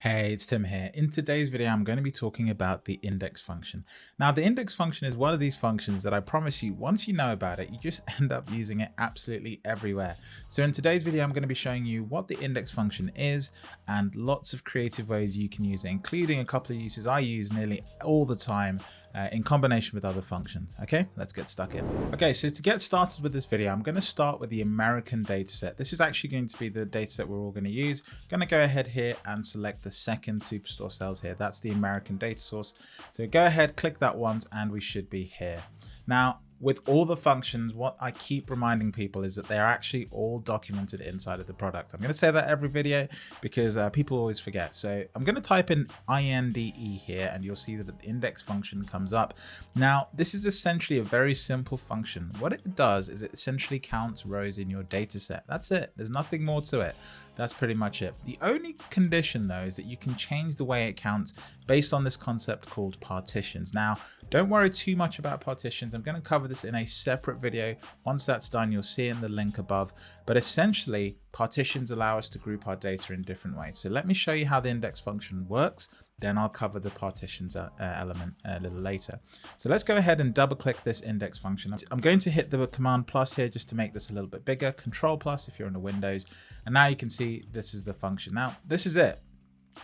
Hey, it's Tim here. In today's video, I'm going to be talking about the index function. Now, the index function is one of these functions that I promise you, once you know about it, you just end up using it absolutely everywhere. So in today's video, I'm going to be showing you what the index function is and lots of creative ways you can use it, including a couple of uses I use nearly all the time uh, in combination with other functions. Okay, let's get stuck in. Okay, so to get started with this video, I'm going to start with the American dataset. This is actually going to be the dataset we're all going to use. I'm going to go ahead here and select the second Superstore cells here. That's the American data source. So go ahead, click that once, and we should be here. Now, with all the functions, what I keep reminding people is that they're actually all documented inside of the product. I'm going to say that every video because uh, people always forget. So I'm going to type in INDE here and you'll see that the index function comes up. Now, this is essentially a very simple function. What it does is it essentially counts rows in your data set. That's it. There's nothing more to it. That's pretty much it. The only condition though is that you can change the way it counts based on this concept called partitions. Now, don't worry too much about partitions. I'm going to cover this in a separate video. Once that's done, you'll see in the link above. But essentially, partitions allow us to group our data in different ways. So let me show you how the index function works. Then I'll cover the partitions uh, uh element a little later. So let's go ahead and double click this index function. I'm going to hit the command plus here just to make this a little bit bigger. Control plus if you're on a Windows. And now you can see this is the function. Now, this is it.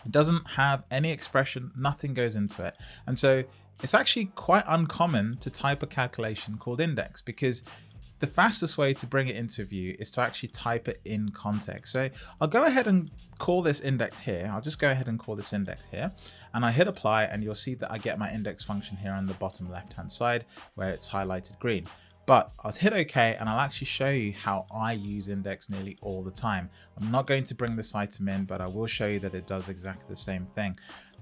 It doesn't have any expression, nothing goes into it. And so it's actually quite uncommon to type a calculation called index because the fastest way to bring it into view is to actually type it in context. So I'll go ahead and call this index here. I'll just go ahead and call this index here and I hit apply and you'll see that I get my index function here on the bottom left hand side where it's highlighted green. But I'll hit OK and I'll actually show you how I use index nearly all the time. I'm not going to bring this item in, but I will show you that it does exactly the same thing.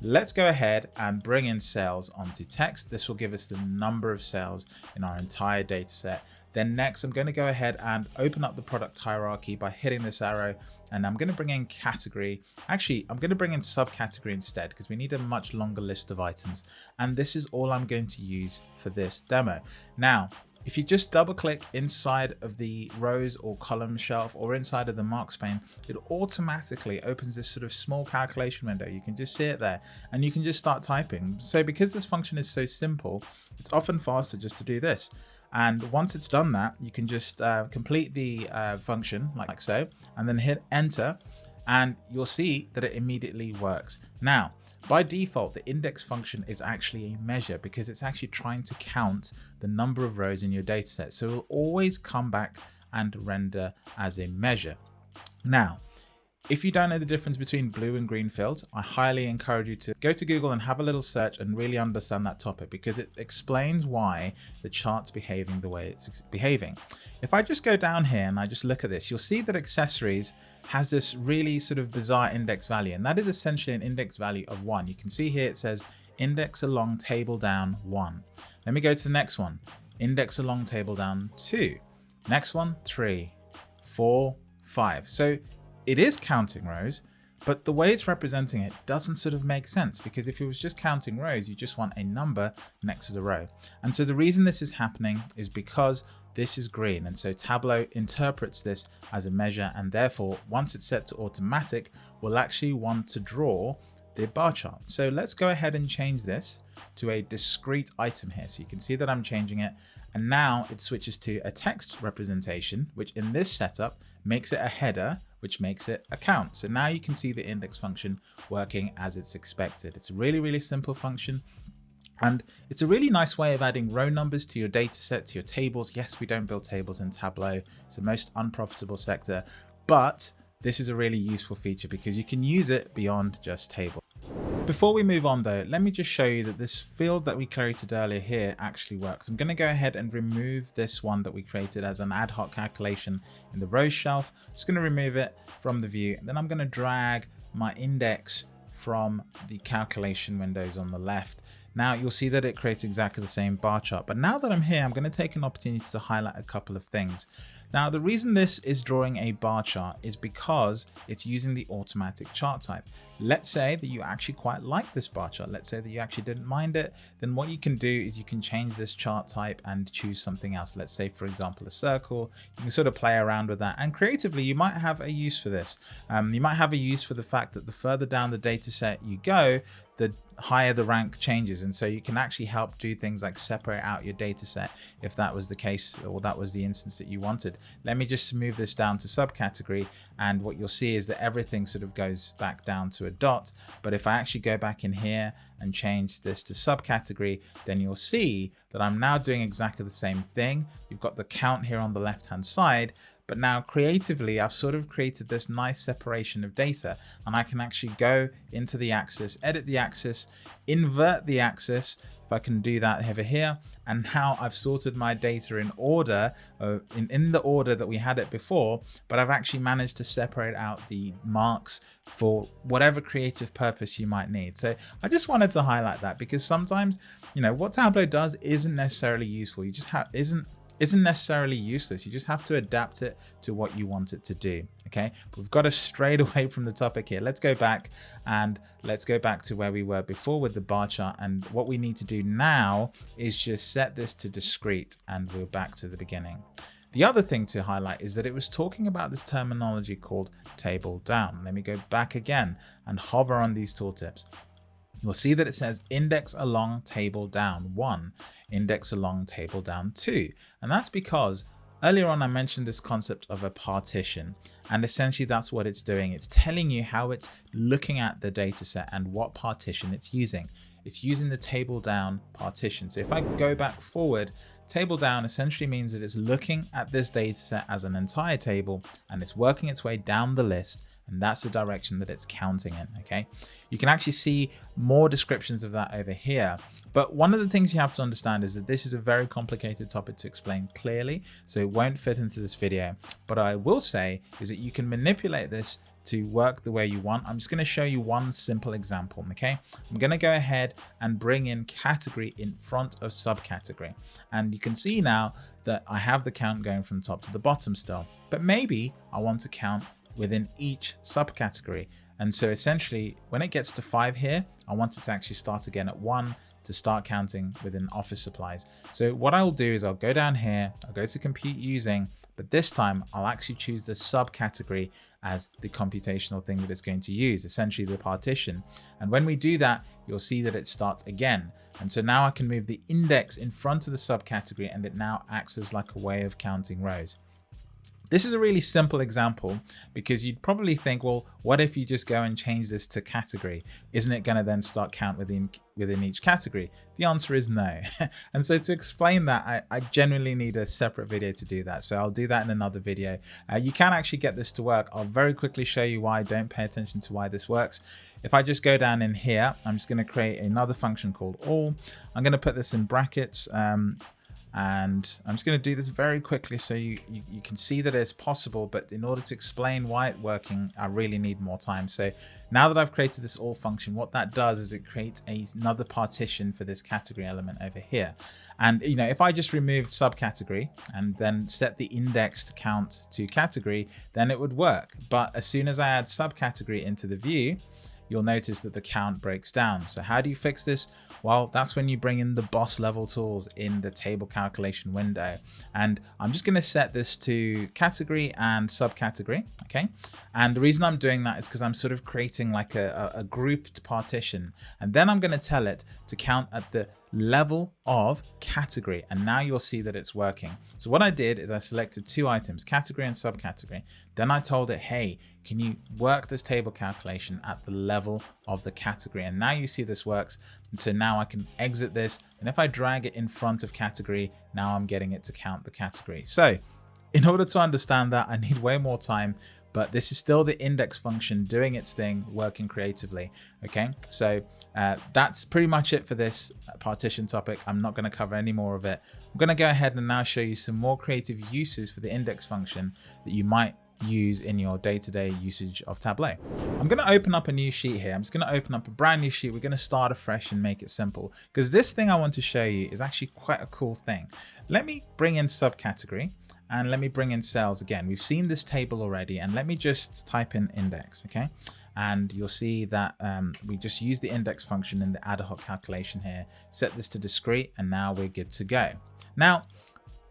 Let's go ahead and bring in sales onto text. This will give us the number of sales in our entire data set. Then next, I'm going to go ahead and open up the product hierarchy by hitting this arrow and I'm going to bring in category. Actually, I'm going to bring in subcategory instead because we need a much longer list of items. And this is all I'm going to use for this demo. Now, if you just double click inside of the rows or column shelf or inside of the marks pane, it automatically opens this sort of small calculation window. You can just see it there and you can just start typing. So because this function is so simple, it's often faster just to do this. And once it's done that, you can just uh, complete the uh, function like so, and then hit enter and you'll see that it immediately works. Now, by default, the index function is actually a measure because it's actually trying to count the number of rows in your dataset. So it will always come back and render as a measure. Now, if you don't know the difference between blue and green fields, I highly encourage you to go to Google and have a little search and really understand that topic because it explains why the chart's behaving the way it's behaving. If I just go down here and I just look at this, you'll see that accessories has this really sort of bizarre index value and that is essentially an index value of one. You can see here it says index along table down one. Let me go to the next one. Index along table down two. Next one, three, four, five. So it is counting rows, but the way it's representing it doesn't sort of make sense because if it was just counting rows, you just want a number next to the row. And so the reason this is happening is because this is green. And so Tableau interprets this as a measure and therefore once it's set to automatic, we'll actually want to draw the bar chart. So let's go ahead and change this to a discrete item here. So you can see that I'm changing it and now it switches to a text representation, which in this setup makes it a header which makes it a count. So now you can see the index function working as it's expected. It's a really, really simple function. And it's a really nice way of adding row numbers to your data set, to your tables. Yes, we don't build tables in Tableau. It's the most unprofitable sector, but this is a really useful feature because you can use it beyond just tables. Before we move on though, let me just show you that this field that we created earlier here actually works. I'm going to go ahead and remove this one that we created as an ad hoc calculation in the row shelf. I'm just going to remove it from the view. And then I'm going to drag my index from the calculation windows on the left. Now you'll see that it creates exactly the same bar chart. But now that I'm here, I'm going to take an opportunity to highlight a couple of things. Now, the reason this is drawing a bar chart is because it's using the automatic chart type. Let's say that you actually quite like this bar chart. Let's say that you actually didn't mind it. Then what you can do is you can change this chart type and choose something else. Let's say, for example, a circle. You can sort of play around with that. And creatively, you might have a use for this. Um, you might have a use for the fact that the further down the data set you go, the higher the rank changes. And so you can actually help do things like separate out your data set if that was the case or that was the instance that you wanted. Let me just move this down to subcategory. And what you'll see is that everything sort of goes back down to a dot. But if I actually go back in here and change this to subcategory then you'll see that I'm now doing exactly the same thing. You've got the count here on the left hand side but now creatively, I've sort of created this nice separation of data and I can actually go into the axis, edit the axis, invert the axis, if I can do that over here. And now I've sorted my data in order, uh, in, in the order that we had it before, but I've actually managed to separate out the marks for whatever creative purpose you might need. So I just wanted to highlight that because sometimes, you know, what Tableau does isn't necessarily useful. You just have, isn't isn't necessarily useless. You just have to adapt it to what you want it to do. Okay, but we've got to strayed away from the topic here. Let's go back and let's go back to where we were before with the bar chart. And what we need to do now is just set this to discrete and we're back to the beginning. The other thing to highlight is that it was talking about this terminology called table down. Let me go back again and hover on these tooltips you'll see that it says index along table down one, index along table down two. And that's because earlier on I mentioned this concept of a partition and essentially that's what it's doing. It's telling you how it's looking at the data set and what partition it's using. It's using the table down partition. So if I go back forward, table down essentially means that it's looking at this data set as an entire table and it's working its way down the list and that's the direction that it's counting in okay? You can actually see more descriptions of that over here but one of the things you have to understand is that this is a very complicated topic to explain clearly so it won't fit into this video. But i will say is that you can manipulate this to work the way you want. I'm just going to show you one simple example. Okay, I'm going to go ahead and bring in category in front of subcategory. And you can see now that I have the count going from top to the bottom still, but maybe I want to count within each subcategory. And so essentially when it gets to five here, I want it to actually start again at one to start counting within office supplies. So what I'll do is I'll go down here, I'll go to compute using, but this time I'll actually choose the subcategory as the computational thing that it's going to use, essentially the partition. And when we do that, you'll see that it starts again. And so now I can move the index in front of the subcategory and it now acts as like a way of counting rows. This is a really simple example because you'd probably think, well, what if you just go and change this to category? Isn't it going to then start count within within each category? The answer is no. and so to explain that, I, I, genuinely need a separate video to do that. So I'll do that in another video. Uh, you can actually get this to work. I'll very quickly show you why. Don't pay attention to why this works. If I just go down in here, I'm just going to create another function called all. I'm going to put this in brackets. Um, and I'm just going to do this very quickly so you, you, you, can see that it's possible but in order to explain why it's working I really need more time. So now that I've created this all function what that does is it creates a, another partition for this category element over here. And you know if I just removed subcategory and then set the indexed count to category then it would work. But as soon as I add subcategory into the view you'll notice that the count breaks down. So how do you fix this? Well, that's when you bring in the boss level tools in the table calculation window. And I'm just going to set this to category and subcategory. Okay. And the reason I'm doing that is because I'm sort of creating like a, a, a grouped partition. And then I'm going to tell it to count at the level of category and now you'll see that it's working. So what I did is I selected two items, category and subcategory. Then I told it, hey, can you work this table calculation at the level of the category? And now you see this works. And so now I can exit this. And if I drag it in front of category, now I'm getting it to count the category. So in order to understand that, I need way more time but this is still the index function doing its thing, working creatively. Okay, so uh, that's pretty much it for this partition topic. I'm not going to cover any more of it. I'm going to go ahead and now show you some more creative uses for the index function that you might use in your day-to-day -day usage of Tableau. I'm going to open up a new sheet here. I'm just going to open up a brand new sheet. We're going to start afresh and make it simple because this thing I want to show you is actually quite a cool thing. Let me bring in subcategory and let me bring in sales again. We've seen this table already and let me just type in index, okay? And you'll see that um, we just use the index function in the ad hoc calculation here, set this to discrete, and now we're good to go. Now,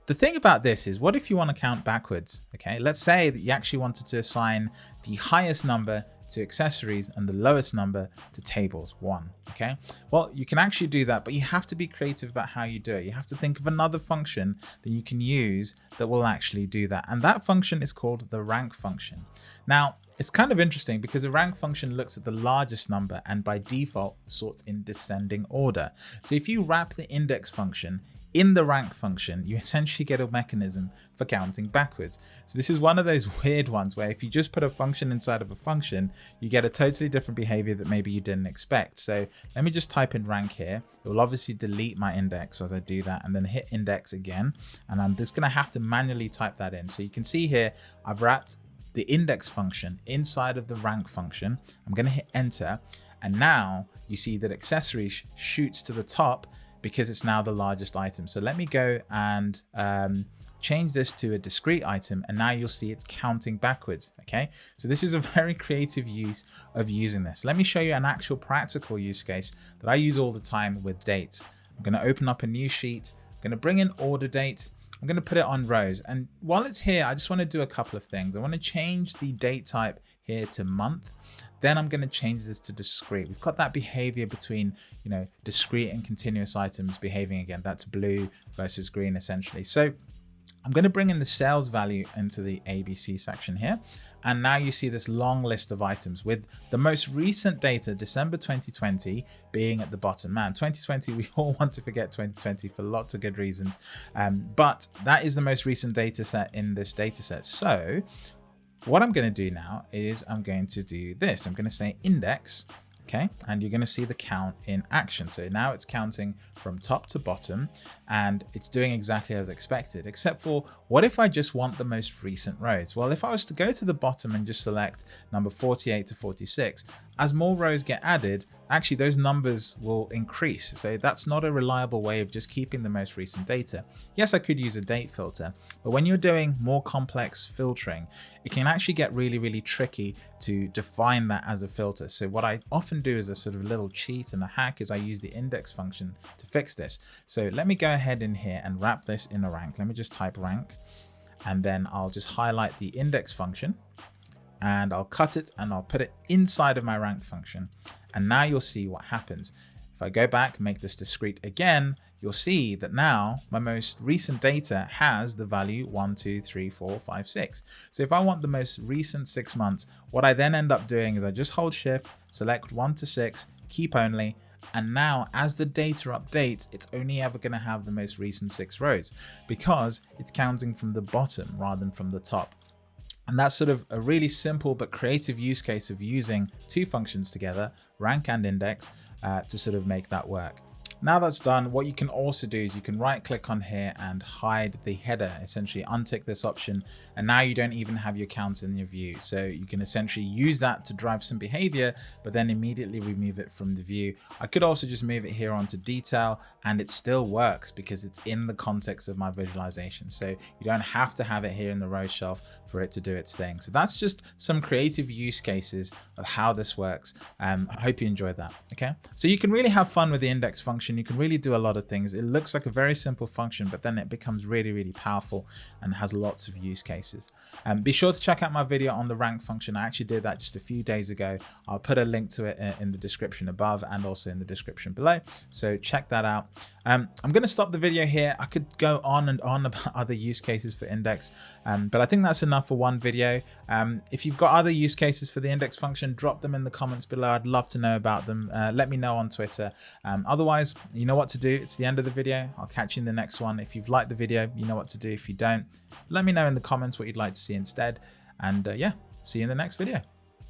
the thing about this is what if you want to count backwards? Okay, let's say that you actually wanted to assign the highest number to accessories and the lowest number to tables, one, okay? Well, you can actually do that, but you have to be creative about how you do it. You have to think of another function that you can use that will actually do that. And that function is called the rank function. Now, it's kind of interesting because the rank function looks at the largest number and by default sorts in descending order. So if you wrap the index function in the rank function, you essentially get a mechanism for counting backwards. So this is one of those weird ones where if you just put a function inside of a function, you get a totally different behavior that maybe you didn't expect. So let me just type in rank here. It will obviously delete my index as I do that and then hit index again. And I'm just going to have to manually type that in. So you can see here, I've wrapped the index function inside of the rank function. I'm going to hit enter. And now you see that accessory sh shoots to the top because it's now the largest item. So let me go and um, change this to a discrete item and now you'll see it's counting backwards okay so this is a very creative use of using this let me show you an actual practical use case that i use all the time with dates i'm going to open up a new sheet i'm going to bring in order date i'm going to put it on rows and while it's here i just want to do a couple of things i want to change the date type here to month then I'm going to change this to discrete. We've got that behavior between, you know, discrete and continuous items behaving again. That's blue versus green essentially. So I'm going to bring in the sales value into the ABC section here. And now you see this long list of items with the most recent data, December 2020, being at the bottom. Man, 2020, we all want to forget 2020 for lots of good reasons. Um, but that is the most recent data set in this data set. So what I'm going to do now is I'm going to do this. I'm going to say index okay and you're going to see the count in action so now it's counting from top to bottom and it's doing exactly as expected except for what if I just want the most recent rows well if I was to go to the bottom and just select number 48 to 46 as more rows get added actually those numbers will increase. So that's not a reliable way of just keeping the most recent data. Yes, I could use a date filter, but when you're doing more complex filtering, it can actually get really, really tricky to define that as a filter. So what I often do as a sort of little cheat and a hack is I use the index function to fix this. So let me go ahead in here and wrap this in a rank. Let me just type rank and then I'll just highlight the index function and I'll cut it and I'll put it inside of my rank function. And now you'll see what happens. If I go back, make this discrete again, you'll see that now my most recent data has the value 1, 2, 3, 4, 5, 6. So if I want the most recent six months, what I then end up doing is I just hold shift, select 1 to 6, keep only, and now as the data updates, it's only ever going to have the most recent six rows because it's counting from the bottom rather than from the top. And that's sort of a really simple but creative use case of using two functions together, rank and index, uh, to sort of make that work. Now that's done, what you can also do is you can right click on here and hide the header, essentially untick this option. And now you don't even have your counts in your view. So you can essentially use that to drive some behavior, but then immediately remove it from the view. I could also just move it here onto detail and it still works because it's in the context of my visualization. So you don't have to have it here in the row shelf for it to do its thing. So that's just some creative use cases of how this works. Um, I hope you enjoyed that. Okay. So you can really have fun with the index function function, you can really do a lot of things. It looks like a very simple function, but then it becomes really, really powerful and has lots of use cases. Um, be sure to check out my video on the rank function. I actually did that just a few days ago. I'll put a link to it in the description above and also in the description below. So check that out. Um, I'm going to stop the video here. I could go on and on about other use cases for index, um, but I think that's enough for one video. Um, if you've got other use cases for the index function, drop them in the comments below. I'd love to know about them. Uh, let me know on Twitter. Um, otherwise, you know what to do. It's the end of the video. I'll catch you in the next one. If you've liked the video, you know what to do. If you don't, let me know in the comments what you'd like to see instead. And uh, yeah, see you in the next video.